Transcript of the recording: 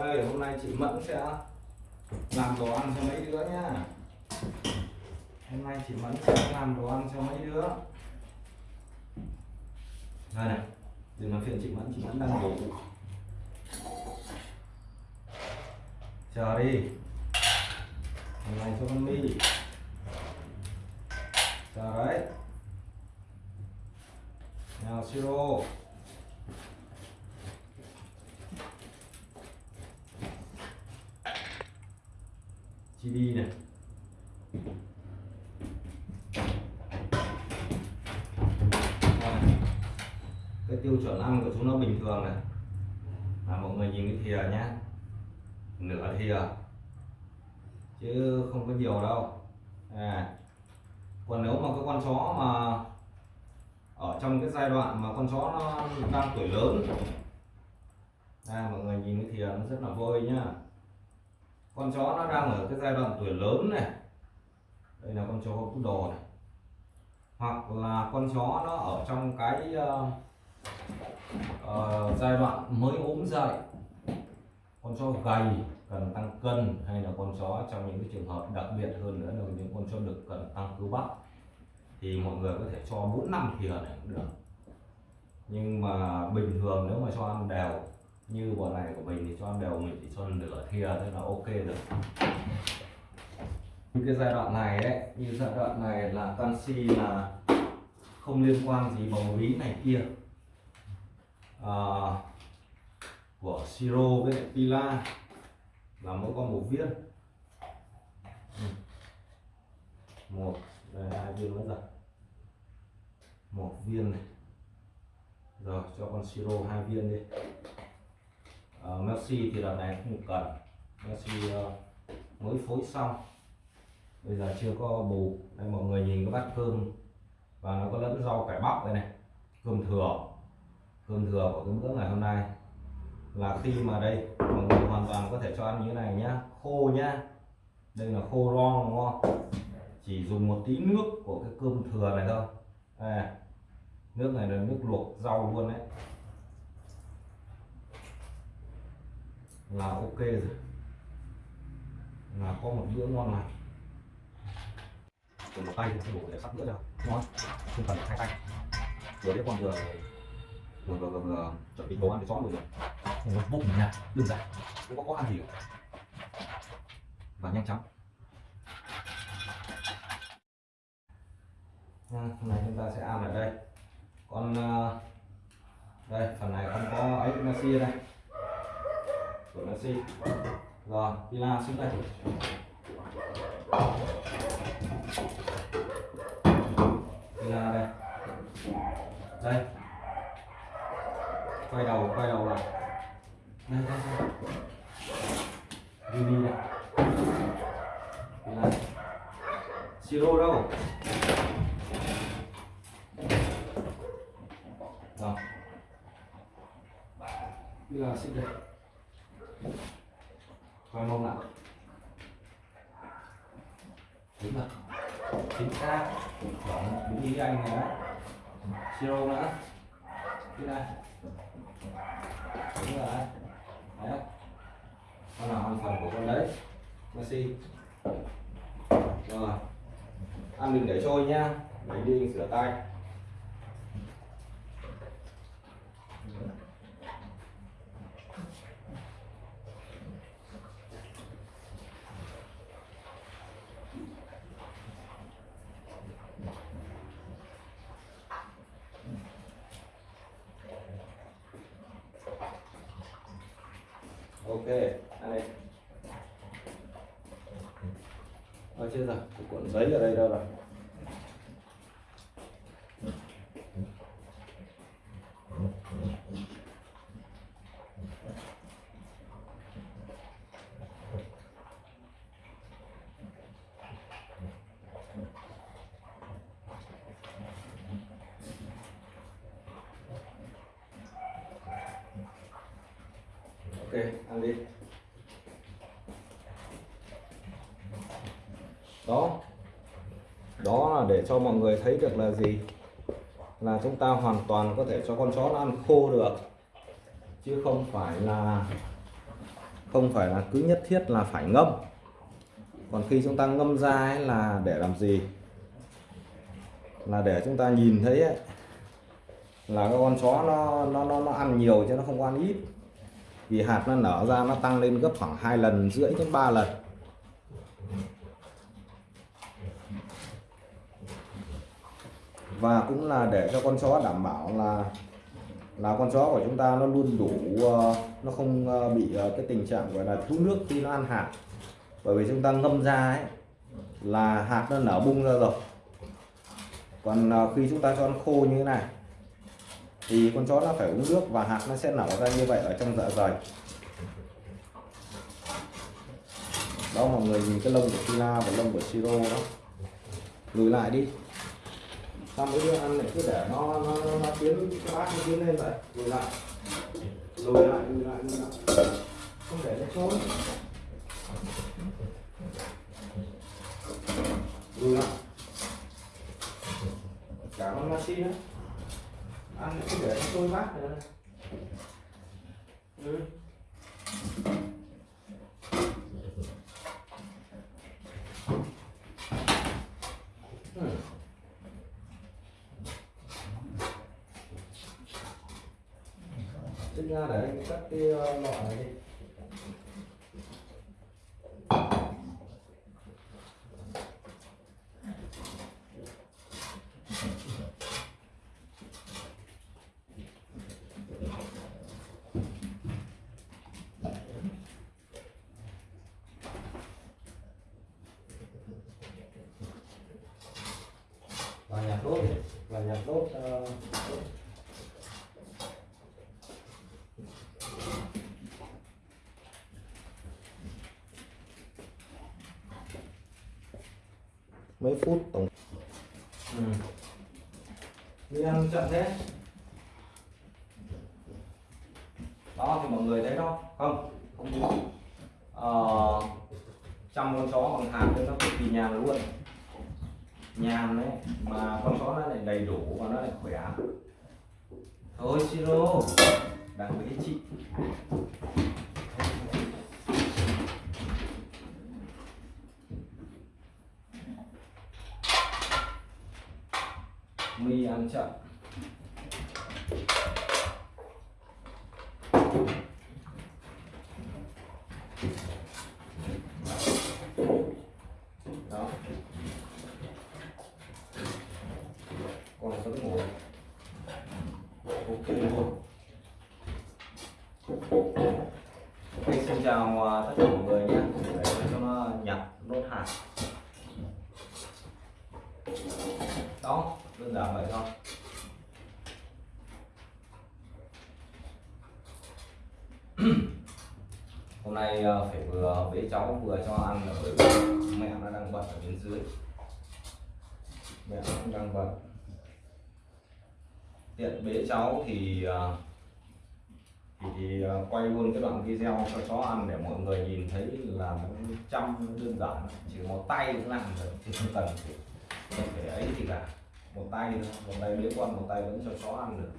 đây, hôm nay chị Mẫn sẽ làm đồ ăn cho mấy đứa nhá. Hôm nay chị Mẫn sẽ làm đồ ăn cho mấy đứa. Đây này, đừng nói chuyện chị Mẫn chị Mẫn đang ngủ. Chờ đi. Hôm nay cho con mi. Chờ đấy. Nào, siro. Chibi này. Cái tiêu chuẩn ăn của chúng nó bình thường này. Là mọi người nhìn cái thìa nhá. Nửa thìa. Chứ không có nhiều đâu. À. còn nếu mà cái con chó mà ở trong cái giai đoạn mà con chó nó đang tuổi lớn. À, mọi người nhìn cái thìa nó rất là vôi nhá con chó nó đang ở cái giai đoạn tuổi lớn này. Đây là con chó cút đồ này. Hoặc là con chó nó ở trong cái uh, uh, giai đoạn mới ốm dậy. Con chó gầy cần tăng cân hay là con chó trong những cái trường hợp đặc biệt hơn nữa là những con chó đực cần tăng cơ bắp. Thì mọi người có thể cho bốn năm thìa này cũng được. Nhưng mà bình thường nếu mà cho ăn đều như bọn này của mình thì cho ăn đều mình chỉ cho nửa thìa thôi là ok rồi. Như cái giai đoạn này ấy như giai đoạn này là canxi là không liên quan gì bầu bí này kia. À, của siro với lại pila là mỗi con một viên. Ừ. Một đây hai viên mới rồi. Một viên này. Rồi cho con siro hai viên đi. Ờ, uh, Messi thì đợt này không cần. Messi uh, ờ, mới phối xong. Bây giờ chưa có bù. Đây mọi người nhìn cái bát cơm và nó có lẫn rau cải bắp đây này. Cơm thừa. Cơm thừa của cái bữa ngày hôm nay. Là khi mà đây mọi người hoàn toàn có thể cho ăn như thế này nhá. Khô nhá. Đây là khô ron đúng không? Chỉ dùng một tí nước của cái cơm thừa này thôi. À, nước này là nước luộc rau luôn đấy. Là ok rồi. Là có một bữa ngon này dùng một tay thì không đủ để sắp bữa đâu. Ngon. Không cần hai tay vừa đấy con vừa vừa vừa, vừa, vừa chuẩn bị đồ ăn để chó rồi. Rồi một bụng nha. Đơn giản không có có ăn gì cả và nhanh chóng. Hôm nay chúng ta sẽ ăn ở đây. Con ờ, đây phần này con có ấy nasi đây của rồi pila xuống đây pila đây. Đây. Quay đầu quay đầu lại. Đây đây đây. Vini đây. Pila siro đâu? Rồi. Bây giờ xích đây quay mông nào đúng rồi chính xác chuẩn đúng như anh này đấy siro nữa. Đi đây đúng rồi đấy đấy. Con nào ăn phần của con đấy. Messi rồi. Ăn đừng để trôi nhá lấy đi rửa tay. Ok đây. đi chưa rồi, cuộn giấy ở đây đâu rồi ok ăn đi. Đó. Đó là để cho mọi người thấy được là gì? Là chúng ta hoàn toàn có thể cho con chó nó ăn khô được. Chứ không phải là không phải là cứ nhất thiết là phải ngâm. Còn khi chúng ta ngâm ra ấy là để làm gì? Là để chúng ta nhìn thấy ấy, là con chó nó nó nó nó ăn nhiều chứ nó không ăn ít vì hạt nó nở ra nó tăng lên gấp khoảng hai lần, rưỡi đến 3 lần. Và cũng là để cho con chó đảm bảo là là con chó của chúng ta nó luôn đủ ờ, nó không ờ, bị ờ, cái tình trạng gọi là thú nước khi nó ăn hạt. Bởi vì chúng ta ngâm ra ấy, là hạt nó nở bung ra rồi. Còn khi chúng ta cho nó khô như thế này thì con chó nó phải uống nước và hạt nó sẽ nở ra như vậy ở trong dạ dày. Đó mọi người nhìn cái lông của Tina và lông của Siro đó. Lùi lại đi. Sao mấy đứa ăn lại cứ để nó nó nó, nó tiến cái bát nó tiến lên vậy. Lùi lại. Lùi lại lùi lại lùi lại. Không để nó trốn. Lùi lại. Cả con Messi nữa ăn cứ để nó trôi bát này ừ sinh ra để anh cắt cái ờ, lọ này đi. Và nhạc đốt và nhạc đốt uh, ờ, mấy phút. Tổng. Ừ. đi ăn chậm thế. Đó thì mọi người thấy đó. Không không đúng. Ờ, chăm con chó bằng hạt nó cực kỳ nhàn luôn. Nhàn đấy mà con chó nó lại đầy đủ và nó lại khỏe. Thôi siro đang với chị. Mi ăn chậm. Đó. Còn vẫn ngủ. Ok. Luôn xin chào à, tất cả mọi người nhé để cho nó nhặt nốt hạt đó đơn giản vậy thôi hôm nay ờ, phải vừa với cháu vừa cho ăn là bởi vì mẹ nó đang bận ở bên dưới. Mẹ nó cũng đang bận. Tiện bế cháu thì ờ, thì, thì ờ, quay luôn cái đoạn video cho chó ăn để mọi người nhìn thấy là nó chăm đơn giản. Chỉ một tay cũng làm được thì không cần phải, phải ấy thì cả. Một tay một tay bế con một tay vẫn cho chó ăn được.